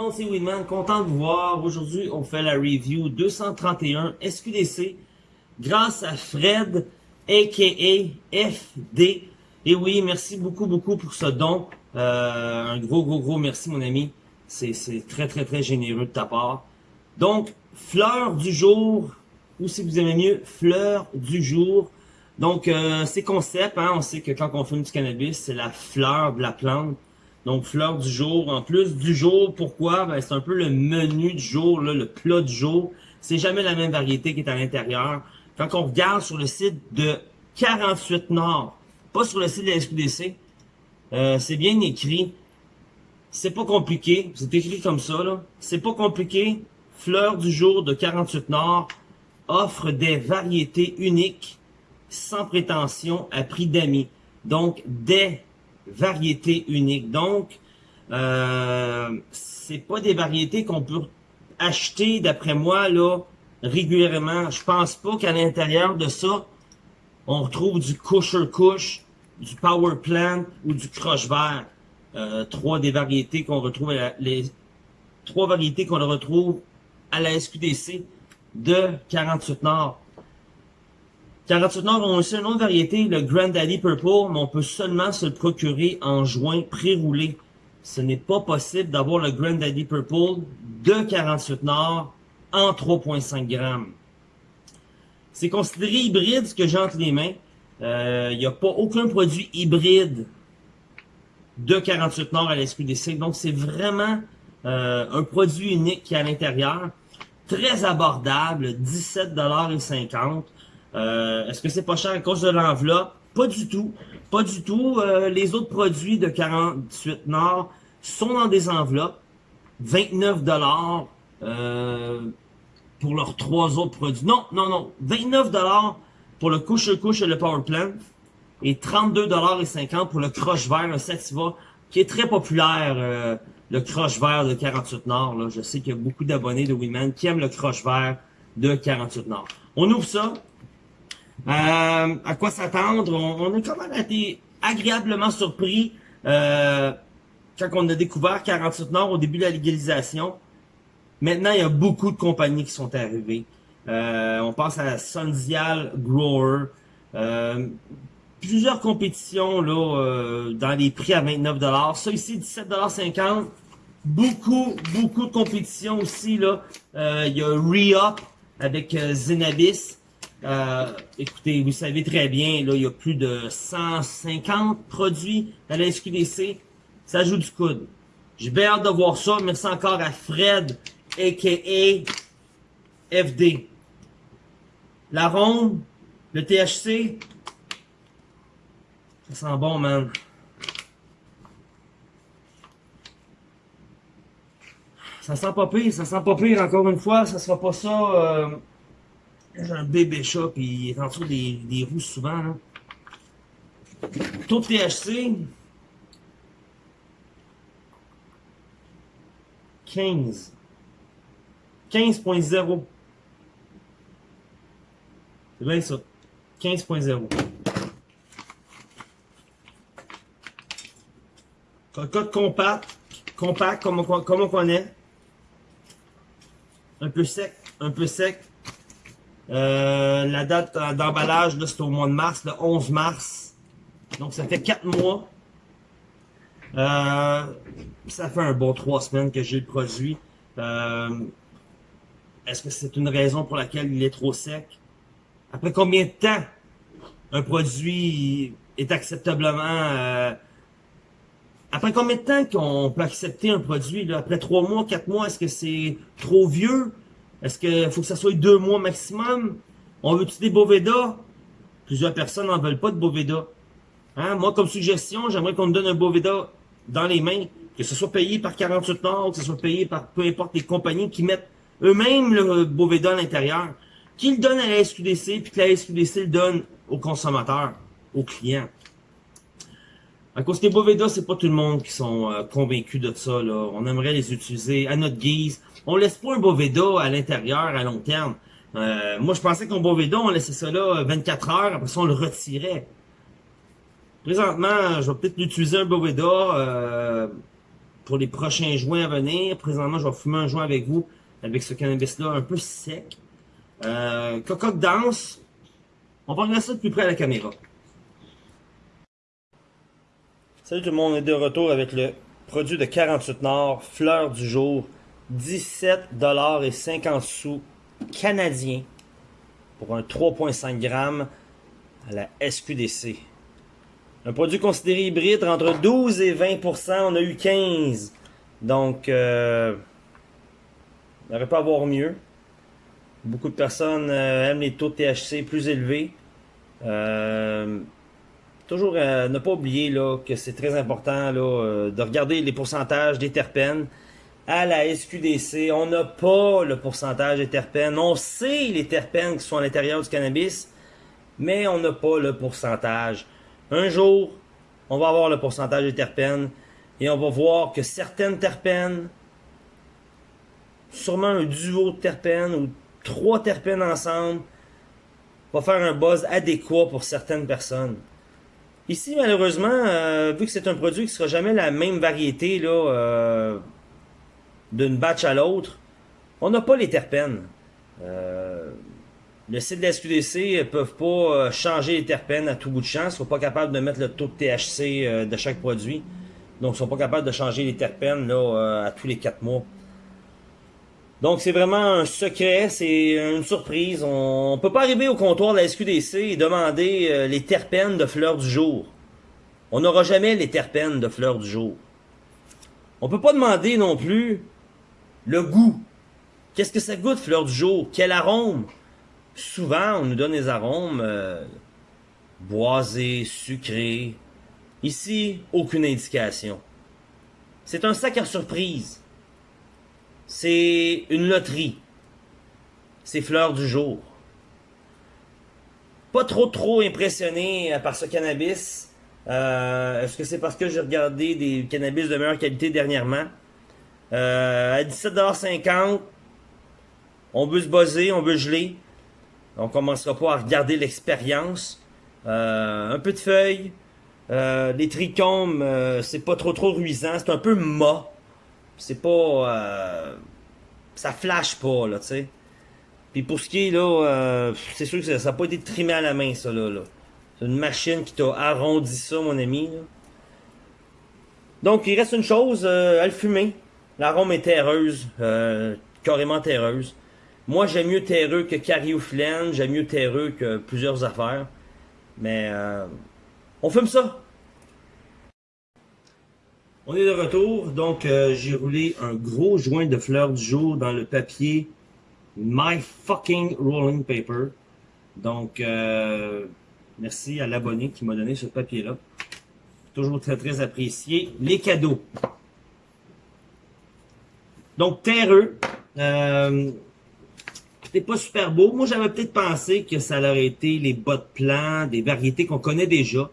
monde, c'est Winman, content de vous voir. Aujourd'hui, on fait la review 231 SQDC grâce à Fred, a.k.a. FD. Et oui, merci beaucoup, beaucoup pour ce don. Euh, un gros, gros, gros merci, mon ami. C'est très, très, très généreux de ta part. Donc, fleur du jour, ou si vous aimez mieux, fleur du jour. Donc, euh, c'est concept, hein, on sait que quand on fume du cannabis, c'est la fleur de la plante. Donc, fleur du jour. En plus du jour, pourquoi? Ben, c'est un peu le menu du jour, là, le plat du jour. C'est jamais la même variété qui est à l'intérieur. Quand on regarde sur le site de 48 Nord, pas sur le site de la SQDC, euh, c'est bien écrit. C'est pas compliqué. C'est écrit comme ça, là. C'est pas compliqué. Fleur du jour de 48 Nord offre des variétés uniques, sans prétention, à prix d'amis. Donc, des variétés uniques. Donc, euh, c'est pas des variétés qu'on peut acheter, d'après moi, là, régulièrement. Je pense pas qu'à l'intérieur de ça, on retrouve du Kush, du Power Plant ou du Crush Vert. Euh, trois des variétés qu'on retrouve, les trois variétés qu'on retrouve à la SQDC de 48 Nord. 48 Nord ont aussi une autre variété, le Granddaddy Purple, mais on peut seulement se le procurer en joint pré-roulé. Ce n'est pas possible d'avoir le Granddaddy Purple de 48 Nord en 3.5 grammes. C'est considéré hybride ce que j'ai entre les mains. Il euh, n'y a pas aucun produit hybride de 48 Nord à la SQDC. Donc c'est vraiment euh, un produit unique qui est à l'intérieur. Très abordable, 17,50$. Euh, est-ce que c'est pas cher à cause de l'enveloppe? Pas du tout. Pas du tout. Euh, les autres produits de 48 Nord sont dans des enveloppes. 29 dollars euh, pour leurs trois autres produits. Non, non, non. 29 dollars pour le couche-couche et le Power Plant. Et 32 dollars et 50 pour le croche vert, le Sativa, qui est très populaire. le croche vert de 48 Nord. Là. Je sais qu'il y a beaucoup d'abonnés de Women qui aiment le croche vert de 48 Nord. On ouvre ça. Euh, à quoi s'attendre? On, est quand même été agréablement surpris euh, quand on a découvert 48 Nord au début de la légalisation. Maintenant, il y a beaucoup de compagnies qui sont arrivées. Euh, on pense à Sundial Grower. plusieurs compétitions là dans les prix à 29$. Ça ici, 17,50$. Beaucoup, beaucoup de compétitions aussi. là. il y a Re-Up avec Zenabis. Euh, écoutez, vous savez très bien, là, il y a plus de 150 produits à la SQDC. Ça joue du coude. J'ai bien hâte de voir ça. Merci encore à Fred, a.k.a. FD. La ronde, le THC, ça sent bon, man. Ça sent pas pire, ça sent pas pire, encore une fois, ça sera pas ça... Euh un bébé chat, puis il est en dessous des, des roues souvent. Taux de THC, 15. 15.0. C'est bien ça. 15.0. Cocotte compact, compact comme on, comme on connaît. Un peu sec, un peu sec. Euh, la date d'emballage, c'est au mois de mars, le 11 mars. Donc, ça fait 4 mois. Euh, ça fait un bon 3 semaines que j'ai le produit. Euh, est-ce que c'est une raison pour laquelle il est trop sec? Après combien de temps un produit est acceptablement... après combien de temps qu'on peut accepter un produit? Là? Après 3 mois, 4 mois, est-ce que c'est trop vieux? Est-ce qu'il faut que ça soit deux mois maximum? On veut-tu des Boveda? Plusieurs personnes n'en veulent pas de Boveda. Hein? Moi, comme suggestion, j'aimerais qu'on me donne un Boveda dans les mains, que ce soit payé par 48 Nord, que ce soit payé par peu importe les compagnies qui mettent eux-mêmes le Boveda à l'intérieur, qu'ils le donnent à la SQDC, puis que la SQDC le donne aux consommateurs, aux clients. À cause les Boveda, c'est pas tout le monde qui sont euh, convaincus de ça. Là. On aimerait les utiliser à notre guise. On laisse pas un Boveda à l'intérieur à long terme. Euh, moi, je pensais qu'un Boveda, on laissait ça là 24 heures, après ça, on le retirait. Présentement, je vais peut-être l'utiliser un Boveda euh, pour les prochains joints à venir. Présentement, je vais fumer un joint avec vous, avec ce cannabis-là un peu sec. Euh, cocotte dense. On va regarder ça de plus près à la caméra. Salut tout le monde, on est de retour avec le produit de 48 Nord, fleur du jour, 17,50 sous canadien pour un 3,5 grammes à la SQDC. Un produit considéré hybride entre 12 et 20% on a eu 15. Donc, euh, on n'aurait pas à avoir mieux. Beaucoup de personnes euh, aiment les taux de THC plus élevés. Euh, toujours euh, ne pas oublier là, que c'est très important là, de regarder les pourcentages des terpènes. À la SQDC, on n'a pas le pourcentage des terpènes. On sait les terpènes qui sont à l'intérieur du cannabis, mais on n'a pas le pourcentage. Un jour, on va avoir le pourcentage des terpènes et on va voir que certaines terpènes, sûrement un duo de terpènes ou trois terpènes ensemble, va faire un buzz adéquat pour certaines personnes. Ici, malheureusement, euh, vu que c'est un produit qui sera jamais la même variété euh, d'une batch à l'autre, on n'a pas les terpènes. Euh, le site de la SQDC ne peuvent pas changer les terpènes à tout bout de champ. Ils ne sont pas capables de mettre le taux de THC de chaque produit. Donc, ils ne sont pas capables de changer les terpènes là, à tous les quatre mois. Donc, c'est vraiment un secret, c'est une surprise. On ne peut pas arriver au comptoir de la SQDC et demander les terpènes de fleurs du jour. On n'aura jamais les terpènes de fleurs du jour. On peut pas demander non plus le goût. Qu'est-ce que ça goûte, fleur du jour? Quel arôme? souvent, on nous donne des arômes euh, boisés, sucrés. Ici, aucune indication. C'est un sac à surprise. C'est une loterie. C'est fleurs du jour. Pas trop trop impressionné par ce cannabis. Euh, Est-ce que c'est parce que j'ai regardé des cannabis de meilleure qualité dernièrement? Euh, à 17,50$, on veut se buzzer, on veut geler. On commencera pas à regarder l'expérience. Euh, un peu de feuilles. Euh, les trichomes, euh, c'est pas trop trop ruisant. C'est un peu mat. C'est pas... ça flash pas, là, tu sais. Puis pour ce qui est, là, c'est sûr que ça n'a pas été trimé à la main, ça, là. C'est une machine qui t'a arrondi ça, mon ami, Donc, il reste une chose, à le fumer. L'arôme est terreuse, carrément terreuse. Moi, j'aime mieux terreux que Cariophyllène, j'aime mieux terreux que plusieurs affaires. Mais euh, on fume ça. On est de retour, donc euh, j'ai roulé un gros joint de fleurs du jour dans le papier My Fucking Rolling Paper. Donc, euh, merci à l'abonné qui m'a donné ce papier-là. Toujours très très apprécié. Les cadeaux. Donc, terreux. Euh, c'était pas super beau. Moi, j'avais peut-être pensé que ça aurait été les bas de plan, des variétés qu'on connaît déjà.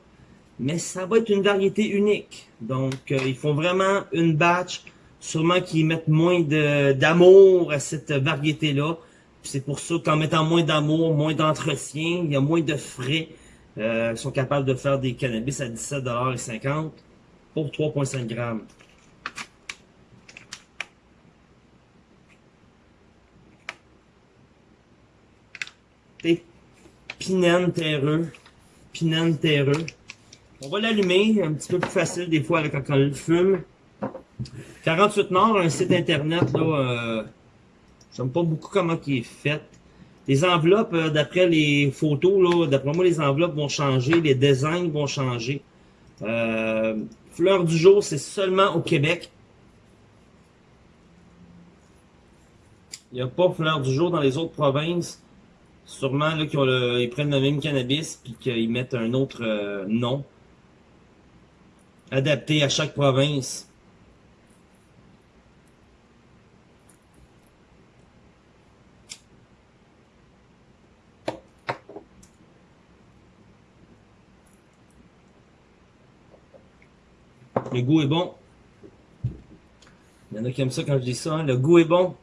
Mais ça va être une variété unique. Donc, euh, ils font vraiment une batch. Sûrement qu'ils mettent moins d'amour à cette variété-là. C'est pour ça qu'en mettant moins d'amour, moins d'entretien, il y a moins de frais. Euh, ils sont capables de faire des cannabis à 17,50$ pour 3,5 grammes. Pinène terreux. Pinène terreux. On va l'allumer, un petit peu plus facile des fois quand on le fume. 48 Nord, un site internet, là, euh, j'aime pas beaucoup comment il est fait. Les enveloppes, euh, d'après les photos, là, d'après moi, les enveloppes vont changer, les designs vont changer. Euh, fleur du jour, c'est seulement au Québec. Il n'y a pas fleur du jour dans les autres provinces. Sûrement là, qu'ils prennent le même cannabis puis qu'ils mettent un autre euh, nom adapté à chaque province. Le goût est bon. Il y en a qui aiment ça quand je dis ça. Hein. Le goût est bon.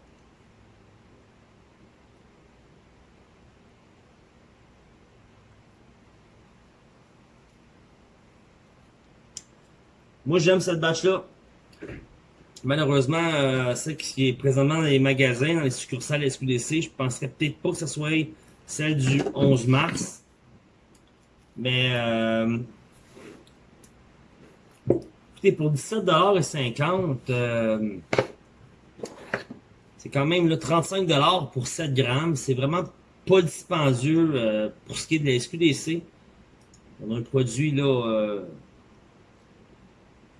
Moi, j'aime cette batch-là. Malheureusement, euh, celle qui est présentement dans les magasins, dans les succursales SQDC, je penserais peut-être pas que ce soit celle du 11 mars. Mais euh, écoutez, pour 17,50$, euh, c'est quand même le 35$ pour 7 grammes. C'est vraiment pas dispendieux euh, pour ce qui est de la SQDC. On a un produit là euh,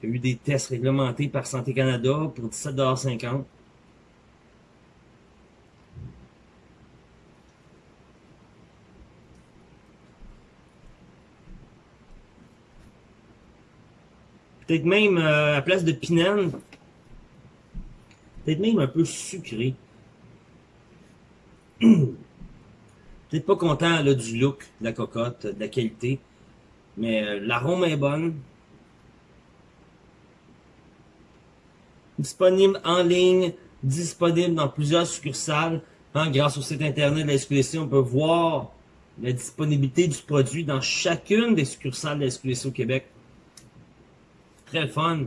eu des tests réglementés par Santé Canada pour 17,50$. Peut-être même euh, à place de pinène, peut-être même un peu sucré. peut-être pas content là, du look de la cocotte, de la qualité, mais euh, l'arôme est bonne. Disponible en ligne, disponible dans plusieurs succursales. Hein, grâce au site internet de la SQDC, on peut voir la disponibilité du produit dans chacune des succursales de la SQDC au Québec. Très fun.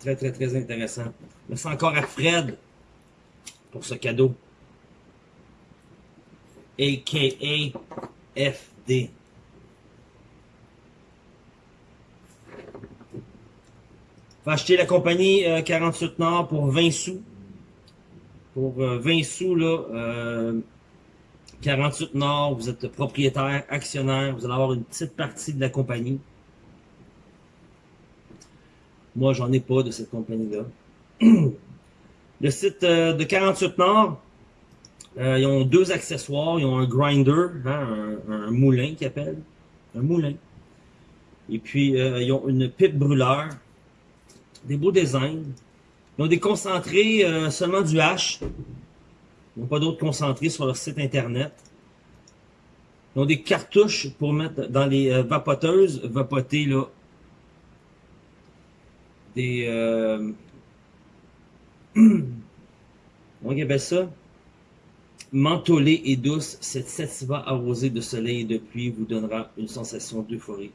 Très, très, très intéressant. Merci encore à Fred pour ce cadeau. A.K.A. FD. Va acheter la compagnie 48 euh, Nord pour 20 sous. Pour 20 euh, sous, là, 48 euh, Nord, vous êtes propriétaire, actionnaire, vous allez avoir une petite partie de la compagnie. Moi, j'en ai pas de cette compagnie-là. Le site de 48 Nord, ils ont deux accessoires. Ils ont un grinder, hein, un, moulin qu'ils appellent. Un moulin. Et puis, ils ont une pipe brûleur. Des beaux designs. Ils ont des concentrés seulement du H. Ils n'ont pas d'autres concentrés sur leur site internet. Ils ont des cartouches pour mettre dans les vapoteuses, vapoter là, des... Euh, comment ça? Mentholée et douce, cette sativa arrosée de soleil et de pluie vous donnera une sensation d'euphorie.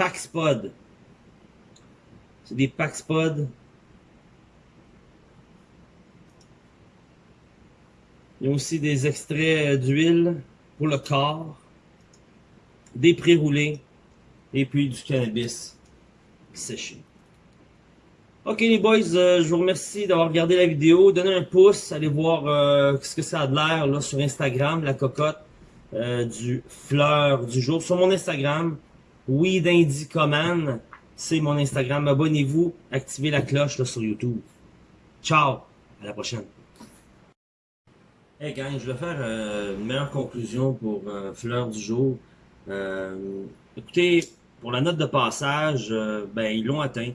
Paxpod. C'est des Paxpod. Il y a aussi des extraits d'huile pour le corps, des pré-roulés, et puis du cannabis séché. Ok les boys, euh, je vous remercie d'avoir regardé la vidéo. Donnez un pouce, allez voir euh, ce que ça a de l'air sur Instagram, la cocotte euh, du fleur du jour. Sur mon Instagram, Weed Command, c'est mon Instagram. Abonnez-vous, activez la cloche là, sur YouTube. Ciao, à la prochaine. Hey gang, je vais faire une meilleure conclusion pour fleur du jour. écoutez, pour la note de passage, euh, ben, ils l'ont atteint.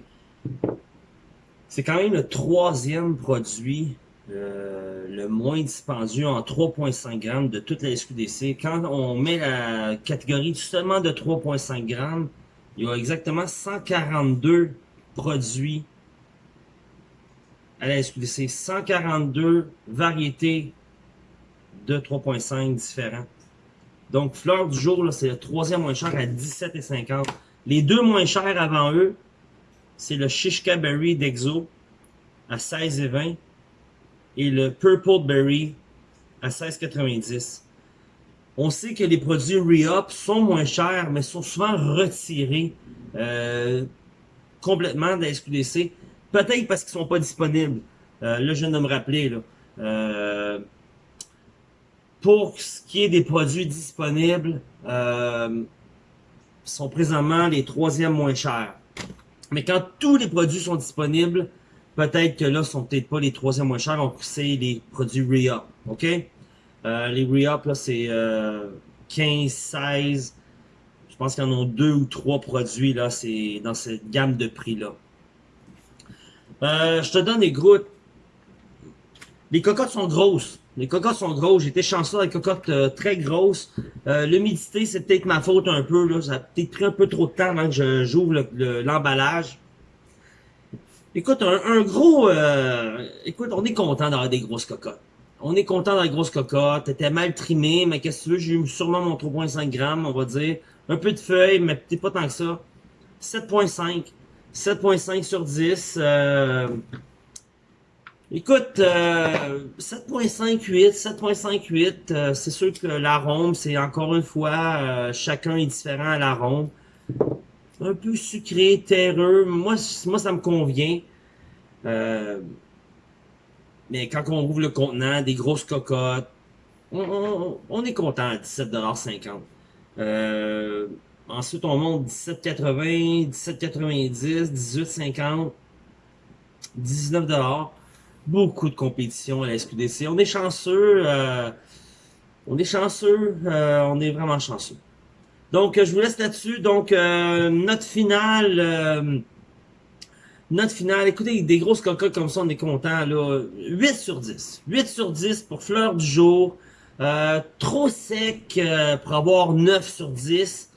C'est quand même le troisième produit le moins dispendieux en 3.5 grammes de toute la SQDC. Quand on met la catégorie seulement de 3.5 grammes, il y a exactement 142 produits à la SQDC. 142 variétés de 3.5 différents. Donc, fleur du jour, c'est le troisième moins cher à 17,50. Les deux moins chers avant eux, c'est le Shishka Berry d'Exo à 16,20 et le Purple Berry à 16,90. On sait que les produits re-up sont moins chers, mais sont souvent retirés euh, complètement de la SQDC. Peut-être parce qu'ils sont pas disponibles. Euh, là, je viens de me rappeler. Là. Euh, pour ce qui est des produits disponibles, euh, sont présentement les troisièmes moins chers. Mais quand tous les produits sont disponibles, peut-être que là, ce sont peut-être pas les troisièmes moins chers, donc c'est les produits re-up, ok? Euh, les re-up, là, c'est 15, 16, je pense qu'il y en a deux ou trois produits, là, c'est dans cette gamme de prix-là. Euh, je te donne des gouttes. Les cocottes sont grosses. Les cocottes sont grosses. J'étais chanceux avec cocottes euh, très grosses. Euh, L'humidité, c'est peut-être ma faute un peu. Là. Ça a peut-être pris un peu trop de temps avant que j'ouvre l'emballage. Écoute, un, gros... Euh, écoute, on est content d'avoir des grosses cocottes. On est content d'avoir des grosses cocottes. T'étais mal trimé, mais qu'est-ce que tu veux? J'ai eu sûrement mon 3.5 grammes, on va dire. Un peu de feuilles, mais peut-être pas tant que ça. 7.5. 7.5 sur 10. Euh, écoute, 7.5, 8, 7.5, 8, c'est sûr que l'arôme, c'est encore une fois, euh, chacun est différent à l'arôme. Un peu sucré, terreux, moi, moi ça me convient. Euh, mais quand on ouvre le contenant, des grosses cocottes, on, est content à 17,50$. Euh, ensuite, on monte 17,80$, 17,90$, 18,50$, 19$. Beaucoup de compétition à la SQDC. On est chanceux. Euh, on est chanceux. Euh, on est vraiment chanceux. Donc, je vous laisse là-dessus. Donc, euh, notre finale... Note finale, écoutez, des grosses cocottes comme ça, on est content, là. 8 sur 10. 8 sur 10 pour fleur du jour. Euh, trop sec euh, pour avoir 9 sur 10.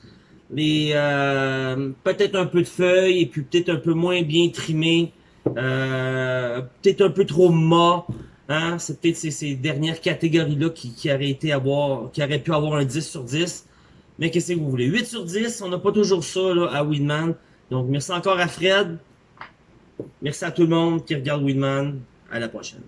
Mais euh, peut-être un peu de feuilles et puis peut-être un peu moins bien trimé. peut-être un peu trop mat. Hein? C'est peut-être ces, dernières catégories-là qui, qui, qui auraient pu avoir un 10 sur 10. Mais qu'est-ce que vous voulez? 8 sur 10, on n'a pas toujours ça là, à Winman. Donc merci encore à Fred. Merci à tout le monde qui regarde Winman. À la prochaine.